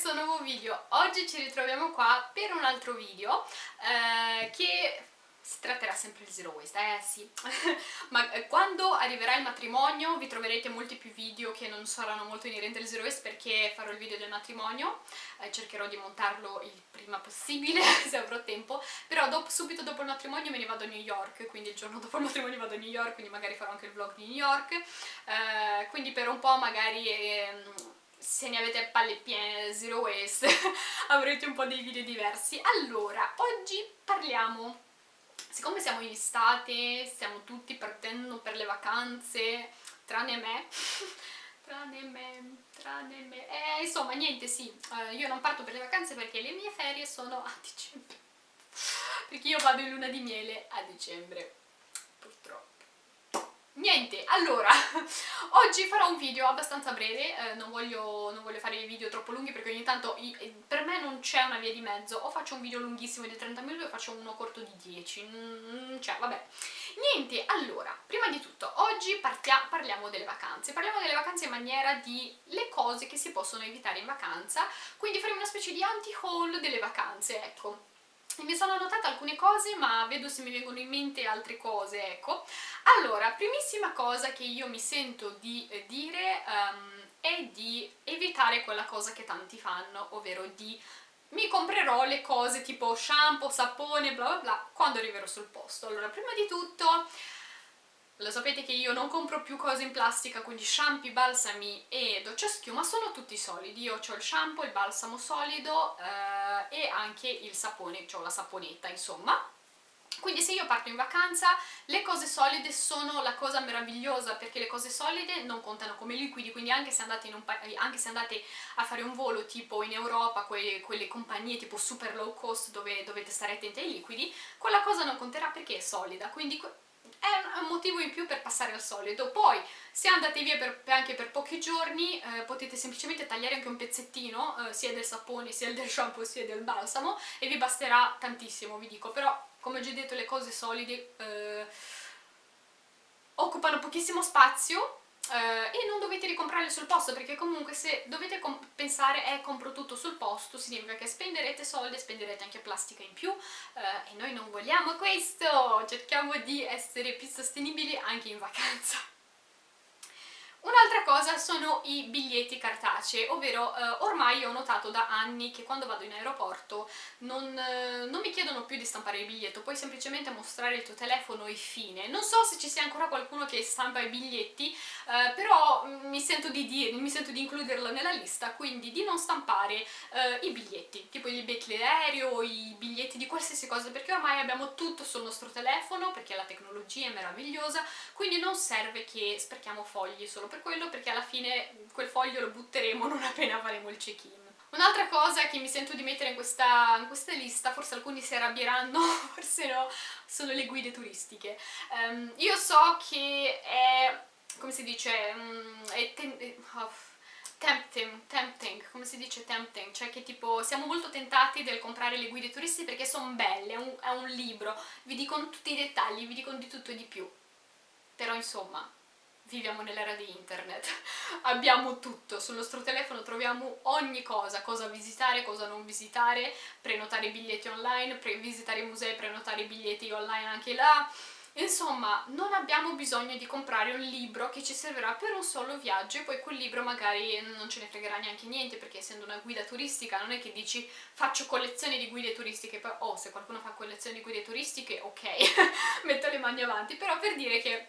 questo nuovo video. Oggi ci ritroviamo qua per un altro video eh, che si tratterà sempre di zero waste, eh sì. Ma eh, quando arriverà il matrimonio vi troverete molti più video che non saranno molto inerenti al zero waste perché farò il video del matrimonio, eh, cercherò di montarlo il prima possibile se avrò tempo, però dopo, subito dopo il matrimonio me ne vado a New York, quindi il giorno dopo il matrimonio vado a New York, quindi magari farò anche il vlog di New York, eh, quindi per un po' magari ehm, se ne avete palle piene zero waste avrete un po' dei video diversi. Allora, oggi parliamo siccome siamo in estate stiamo tutti partendo per le vacanze tranne me tranne me, tranne me. Eh, insomma niente sì, uh, io non parto per le vacanze perché le mie ferie sono a dicembre perché io vado in luna di miele a dicembre purtroppo Niente, allora, oggi farò un video abbastanza breve, eh, non, voglio, non, voglio, fare video troppo lunghi perché ogni tanto eh, per me non c'è una via di mezzo, o faccio un video lunghissimo di 30 minuti o faccio uno corto di 10, mm, cioè vabbè. Niente, allora, prima di tutto, oggi partia, parliamo delle vacanze, parliamo delle vacanze in maniera di le cose che si possono evitare in vacanza, quindi faremo una specie di anti-haul delle vacanze, ecco mi sono annotata alcune cose ma vedo se mi vengono in mente altre cose, ecco. Allora, primissima cosa che io mi sento di eh, dire um, è di evitare quella cosa che tanti fanno, ovvero di mi comprerò le cose tipo shampoo, sapone, bla bla bla, quando arriverò sul posto. Allora, prima di tutto lo sapete che io non compro più cose in plastica, quindi shampoo, balsami e doccia schiuma sono tutti solidi. Io ho il shampoo, il balsamo solido eh, e anche il sapone, ho la saponetta insomma. Quindi se io parto in vacanza le cose solide sono la cosa meravigliosa perché le cose solide non contano come liquidi, quindi anche se andate, anche se andate a fare un volo tipo in Europa, quelle, quelle compagnie tipo super low cost dove dovete stare attenti ai liquidi, quella cosa non conterà perché è solida, quindi è un motivo in più per passare al solido. Poi, se andate via per, anche per pochi giorni, eh, potete semplicemente tagliare anche un pezzettino, eh, sia del sapone, sia del shampoo, sia del balsamo, e vi basterà tantissimo, vi dico. Però, come ho già detto, le cose solide eh, occupano pochissimo spazio, Uh, e non dovete ricomprarle sul posto perché comunque se dovete pensare eh compro tutto sul posto significa che spenderete soldi e spenderete anche plastica in più. Uh, e noi non vogliamo questo! Cerchiamo di essere più sostenibili anche in vacanza Un'altra cosa sono i biglietti cartacei, ovvero eh, ormai ho notato da anni che quando vado in aeroporto non, eh, non, mi chiedono più di stampare il biglietto, puoi semplicemente mostrare il tuo telefono e fine. Non so se ci sia ancora qualcuno che stampa i biglietti, eh, però mm, mi sento, di dire, mi sento di includerlo nella lista, quindi di non stampare eh, i biglietti, tipo i biglietti d'aereo, i biglietti di qualsiasi cosa, perché ormai abbiamo tutto sul nostro telefono, perché la tecnologia è meravigliosa, quindi non serve che sprechiamo fogli solo per quello perché alla fine quel foglio lo butteremo non appena faremo il check-in. Un'altra cosa che mi sento di mettere in questa, in questa, lista, forse alcuni si arrabbieranno, forse no, sono le guide turistiche. Um, io so che è, come si dice, um, è oh, tempting, tempting, come si dice tempting? Cioè che tipo siamo molto tentati del comprare le guide turistiche perché sono belle, è un, è un libro, vi dicono tutti i dettagli, vi dicono di tutto e di più. Però insomma, viviamo nell'era di internet, abbiamo tutto, sul nostro telefono troviamo ogni cosa, cosa visitare, cosa non visitare, prenotare biglietti online, visitare i musei, prenotare biglietti online anche là, insomma non abbiamo bisogno di comprare un libro che ci servirà per un solo viaggio e poi quel libro magari non ce ne fregherà neanche niente perché essendo una guida turistica non è che dici faccio collezioni di guide turistiche, oh se qualcuno fa collezioni di guide turistiche ok, metto le mani avanti, però per dire che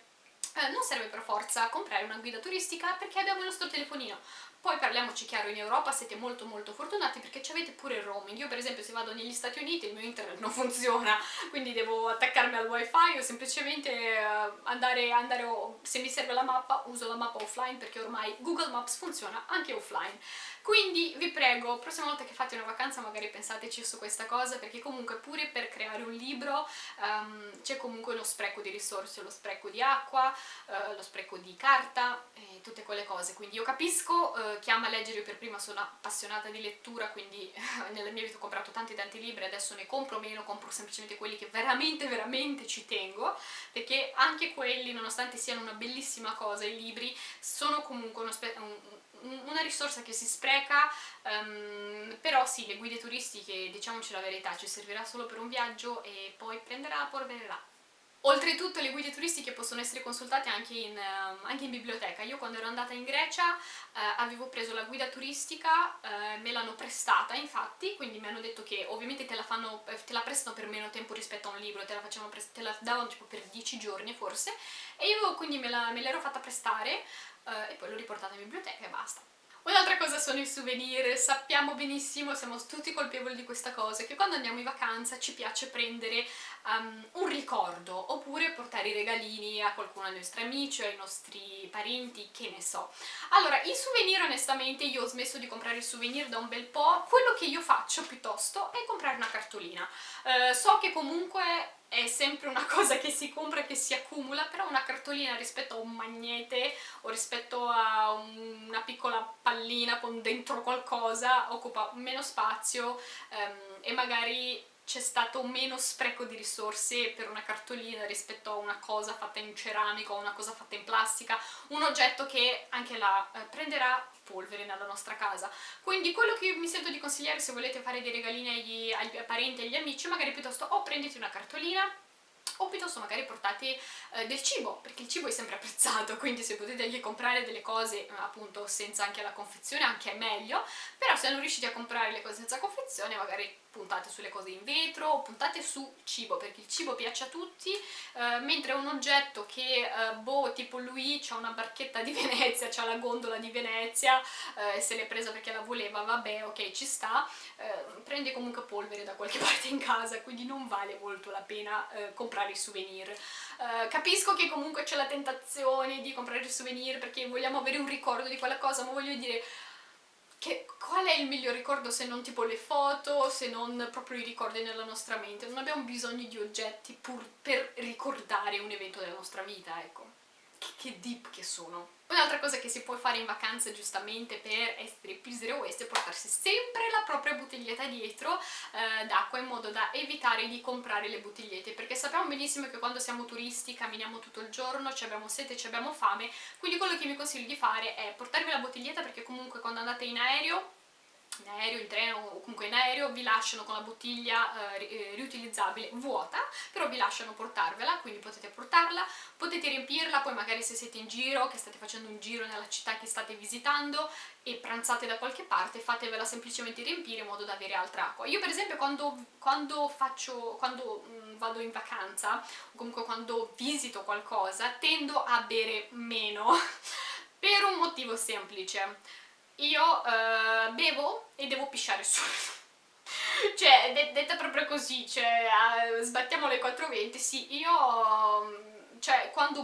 eh, non serve per forza comprare una guida turistica perché abbiamo il nostro telefonino. Poi parliamoci chiaro, in Europa siete molto molto fortunati perché avete pure il roaming. Io per esempio se vado negli Stati Uniti il mio internet non funziona, quindi devo attaccarmi al wifi o semplicemente eh, andare, andare se mi serve la mappa uso la mappa offline perché ormai Google Maps funziona anche offline. Quindi vi prego, prossima volta che fate una vacanza magari pensateci su questa cosa perché comunque pure per creare un libro um, c'è comunque lo spreco di risorse, lo spreco di acqua, uh, lo spreco di carta e tutte quelle cose. Quindi io capisco uh, chi ama leggere, io per prima sono appassionata di lettura, quindi nella mia vita ho comprato tanti tanti libri, adesso ne compro meno, compro semplicemente quelli che veramente veramente ci tengo, perché anche quelli, nonostante siano una bellissima cosa, i libri sono comunque uno, un, una risorsa che si spreca, um, però sì, le guide turistiche, diciamoci la verità, ci servirà solo per un viaggio e poi prenderà la polvere là. Oltretutto le guide turistiche possono essere consultate anche in, uh, anche in biblioteca. Io quando ero andata in Grecia uh, avevo preso la guida turistica, uh, me l'hanno prestata infatti, quindi mi hanno detto che ovviamente te la, fanno, te la, prestano per meno tempo rispetto a un libro, te la, te la davano tipo per 10 giorni forse, e io quindi me l'ero fatta prestare e poi l'ho riportata in biblioteca e basta. Un'altra cosa sono i souvenir, sappiamo benissimo, siamo tutti colpevoli di questa cosa, che quando andiamo in vacanza ci piace prendere um, un ricordo, oppure portare i regalini a qualcuno dei nostri amici o ai nostri parenti, che ne so. Allora, i souvenir onestamente io ho smesso di comprare i souvenir da un bel po', quello che io faccio piuttosto è comprare una cartolina. Uh, so che comunque è sempre una cosa che si compra e che si accumula, però una cartolina rispetto a un magnete o rispetto a una piccola pallina con dentro qualcosa occupa meno spazio um, e magari c'è stato meno spreco di risorse per una cartolina rispetto a una cosa fatta in ceramica o una cosa fatta in plastica, un oggetto che anche là eh, prenderà polvere nella nostra casa. Quindi quello che mi sento di consigliare se volete fare dei regalini agli, agli parenti e agli amici, magari piuttosto o prendete una cartolina o piuttosto magari portate eh, del cibo, perché il cibo è sempre apprezzato, quindi se potete anche comprare delle cose eh, appunto senza anche la confezione anche è meglio, però se non riuscite a comprare le cose senza confezione magari puntate sulle cose in vetro o puntate su cibo perché il cibo piace a tutti eh, mentre un oggetto che eh, boh tipo lui ha una barchetta di Venezia c'ha la gondola di Venezia eh, se l'è presa perché la voleva vabbè ok ci sta eh, prende comunque polvere da qualche parte in casa quindi non vale molto la pena eh, i souvenir eh, capisco che comunque c'è la tentazione di comprare i souvenir perché vogliamo avere un ricordo di quella cosa ma voglio dire che, qual è il miglior ricordo se non tipo le foto, se non proprio i ricordi nella nostra mente? Non abbiamo bisogno di oggetti pur per ricordare un evento della nostra vita, ecco che, deep che sono. Un'altra cosa che si può fare in vacanza giustamente per essere più zero waste è portarsi sempre la propria bottiglietta dietro eh, d'acqua in modo da evitare di comprare le bottigliette perché sappiamo benissimo che quando siamo turisti camminiamo tutto il giorno, ci abbiamo sete, ci abbiamo fame quindi quello che vi consiglio di fare è portarvi la bottiglietta perché comunque quando andate in aereo in aereo, in treno o comunque in aereo vi lasciano con la bottiglia eh, eh, riutilizzabile vuota, però vi lasciano portarvela, quindi potete portarla, potete riempirla, poi magari se siete in giro, che state facendo un giro nella città che state visitando e pranzate da qualche parte, fatevela semplicemente riempire in modo da avere altra acqua. Io per esempio quando, quando, faccio, quando mh, mm, vado in vacanza, o comunque quando visito qualcosa, tendo a bere meno, per un motivo semplice io uh, bevo e devo pisciare subito cioè, de detta proprio così, cioè, uh, sbattiamo le 4.20, sì, io quando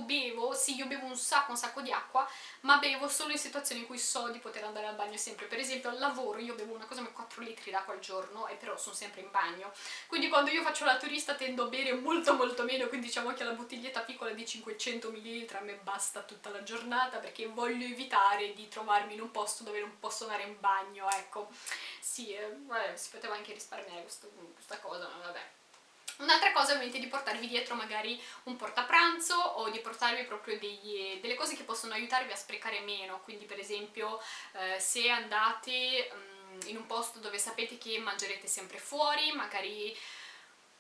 bevo, sì io bevo un sacco un sacco di acqua, ma bevo solo in situazioni in cui so di poter andare al bagno sempre, per esempio al lavoro io bevo una cosa come 4 litri d'acqua al giorno e però sono sempre in bagno, quindi quando io faccio la turista tendo a bere molto molto meno, quindi diciamo che la bottiglietta piccola di 500 ml a me basta tutta la giornata perché voglio evitare di trovarmi in un posto dove non posso andare in bagno, ecco, sì, eh, vabbè, si poteva anche risparmiare questo, questa cosa, ma vabbè. Un'altra cosa è ovviamente di portarvi dietro magari un portapranzo o di portarvi proprio degli, delle cose che possono aiutarvi a sprecare meno, quindi per esempio eh, se andate um, in un posto dove sapete che mangerete sempre fuori, magari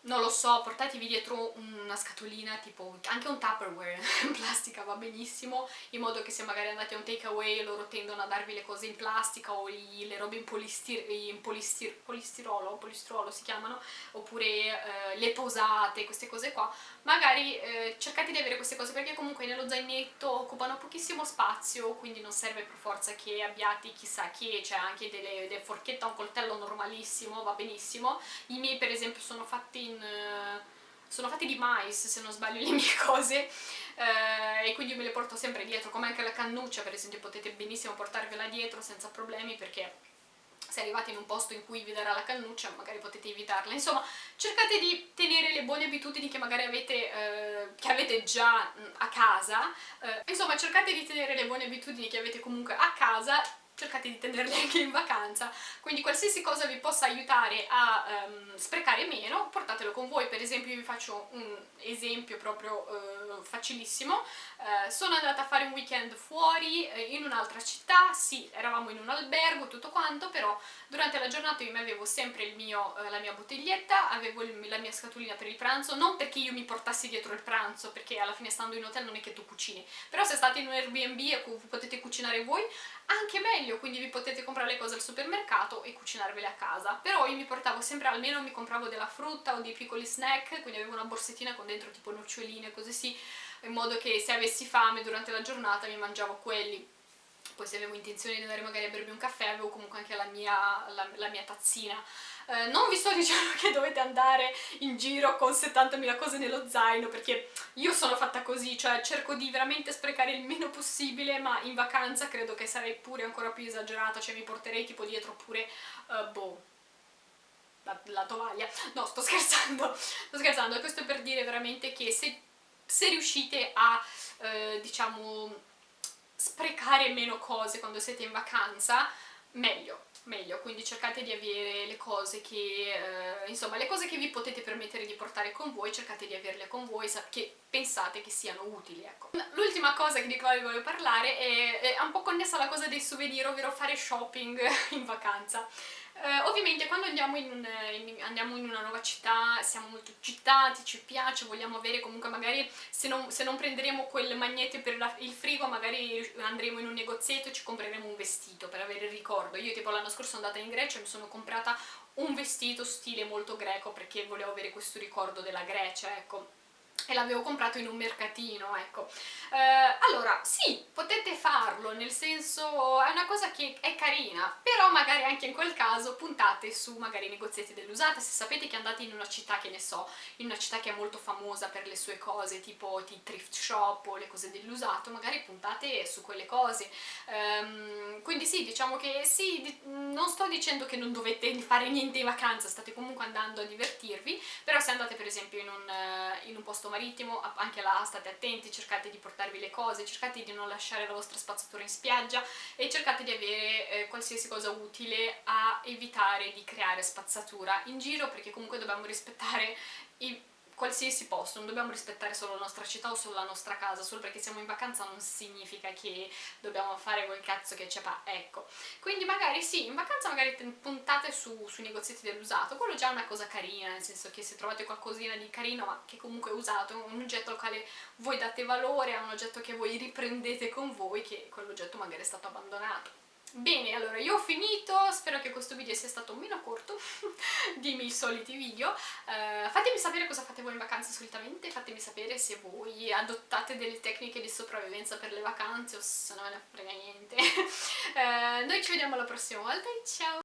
non lo so, portatevi dietro una scatolina, tipo anche un Tupperware in plastica va benissimo, in modo che se magari andate a un takeaway loro tendono a darvi le cose in plastica o i, le robe in, polistir in polistir polistirolo, polistirolo si chiamano, oppure eh, le posate, queste cose qua, magari eh, cercate di avere queste cose perché comunque nello zainetto occupano pochissimo spazio, quindi non serve per forza che abbiate chissà che, c'è anche delle, delle forchette, un coltello normalissimo, va benissimo, i miei per esempio sono fatti in eh, sono fatti di mais se non sbaglio le mie cose eh, e quindi me le porto sempre dietro come anche la cannuccia per esempio potete benissimo portarvela dietro senza problemi perché se arrivate in un posto in cui vi darà la cannuccia magari potete evitarla. Insomma cercate di tenere le buone abitudini che magari avete, eh, che avete già mh, a casa. Eh, insomma cercate di tenere le buone abitudini che avete comunque a casa cercate di tenerli anche in vacanza, quindi qualsiasi cosa vi possa aiutare a um, sprecare meno, portatelo con voi, per esempio vi faccio un esempio proprio uh, facilissimo, uh, sono andata a fare un weekend fuori uh, in un'altra città, sì, eravamo in un albergo, tutto quanto, però durante la giornata io mi avevo sempre mio, la mia bottiglietta, avevo il, la mia scatolina per il pranzo, non perché io mi portassi dietro il pranzo, perché alla fine stando in hotel non è che tu cucini, però se state in un Airbnb e potete cucinare voi, anche meglio, quindi vi potete comprare le cose al supermercato e cucinarvele a casa. Però io mi portavo sempre, almeno mi compravo della frutta o dei piccoli snack, quindi avevo una borsettina con dentro tipo noccioline, così sì, in modo che se avessi fame durante la giornata mi mangiavo quelli. Poi se avevo intenzione di andare magari a bermi un caffè avevo comunque anche la mia, la, la mia tazzina eh, non vi sto dicendo che dovete andare in giro con 70.000 cose nello zaino perché io sono fatta così, cioè cerco di veramente sprecare il meno possibile ma in vacanza credo che sarei pure ancora più esagerata, cioè mi porterei tipo dietro pure, uh, boh, la, la, tovaglia, no sto scherzando, sto scherzando, questo per dire veramente che se, se riuscite a, eh, diciamo, sprecare meno cose quando siete in vacanza, meglio, meglio, quindi cercate di avere le cose che, eh, insomma, le cose che vi potete permettere di portare con voi, cercate di averle con voi, che pensate che siano utili, ecco. L'ultima cosa di cui voglio parlare è, è un po' connessa alla cosa dei souvenir, ovvero fare shopping in vacanza. Uh, ovviamente quando andiamo in, un, in, andiamo in, una nuova città siamo molto eccitati, ci piace, vogliamo avere comunque magari se non, se non prenderemo quel magnete per la, il frigo magari andremo in un negozietto e ci compreremo un vestito per avere il ricordo. Io tipo l'anno scorso sono andata in Grecia e mi sono comprata un vestito stile molto greco perché volevo avere questo ricordo della Grecia, ecco e l'avevo comprato in un mercatino, ecco. Eh, allora, sì, potete farlo, nel senso è una cosa che è carina, però magari anche in quel caso puntate su magari negozietti dell'usata, se sapete che andate in una città, che ne so, in una città che è molto famosa per le sue cose, tipo i thrift shop o le cose dell'usato, magari puntate su quelle cose. Um, quindi sì, diciamo che sì, non sto dicendo che non dovete fare niente in vacanza, state comunque andando a divertirvi, però se andate per esempio in un, in un posto marittimo, anche là state attenti, cercate di portarvi le cose, cercate di non lasciare la vostra spazzatura in spiaggia e cercate di avere eh, qualsiasi cosa utile a evitare di creare spazzatura in giro perché comunque dobbiamo rispettare i qualsiasi posto, non dobbiamo rispettare solo la nostra città o solo la nostra casa, solo perché siamo in vacanza non significa che dobbiamo fare quel cazzo che c'è ecco. Quindi magari sì, in vacanza magari puntate su, sui negozietti dell'usato, quello già è una cosa carina, nel senso che se trovate qualcosina di carino ma che comunque è usato, un oggetto al quale voi date valore, a un oggetto che voi riprendete con voi, che quell'oggetto magari è stato abbandonato. Bene, allora io ho finito, spero che questo video sia stato meno corto di miei soliti video. Uh, fatemi sapere cosa fate voi in vacanza solitamente, fatemi sapere se voi adottate delle tecniche di sopravvivenza per le vacanze o se non ve ne frega niente. Uh, noi ci vediamo la prossima volta e ciao!